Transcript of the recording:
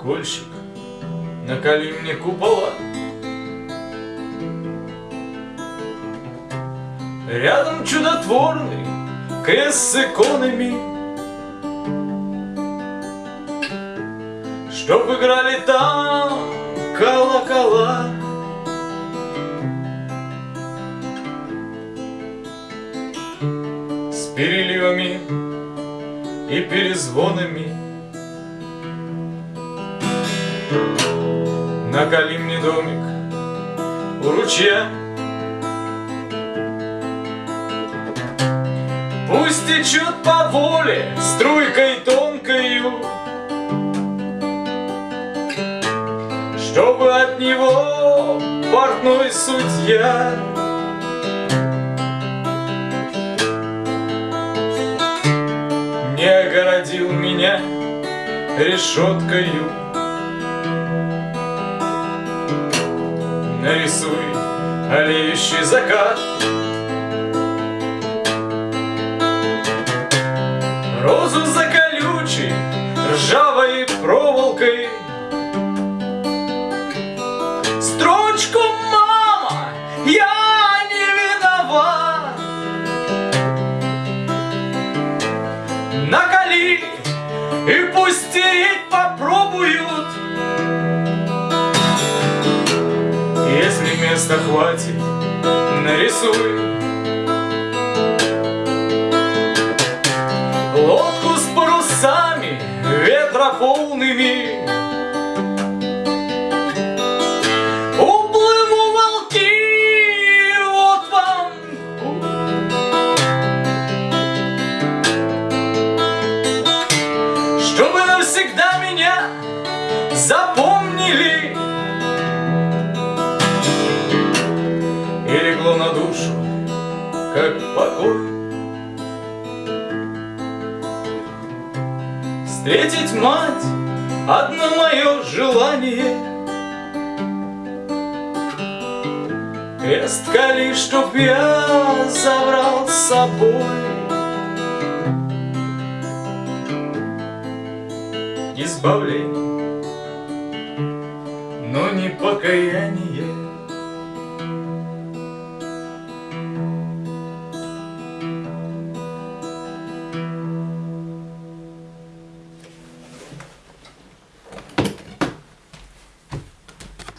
колокольчик, наколи мне купола. Рядом чудотворный крест с иконами, Чтоб играли там колокола. С переливами и перезвонами Наколи мне домик у ручья Пусть течет по воле струйкой тонкою Чтобы от него портной судья. Не огородил меня решеткою Нарисуй олеющий закат. Розу за колючей, ржавой проволокой. Строчку «Мама, я не виноват» Наколи и пусть стереть попробуют места хватит, нарисуй. Лодку с парусами, ветра полными. Уплыву волки, вот вам. Чтобы навсегда меня запомнили как покой. Встретить мать — одно мое желание. Крест кали, чтоб я забрал с собой. Избавление, но не покаяние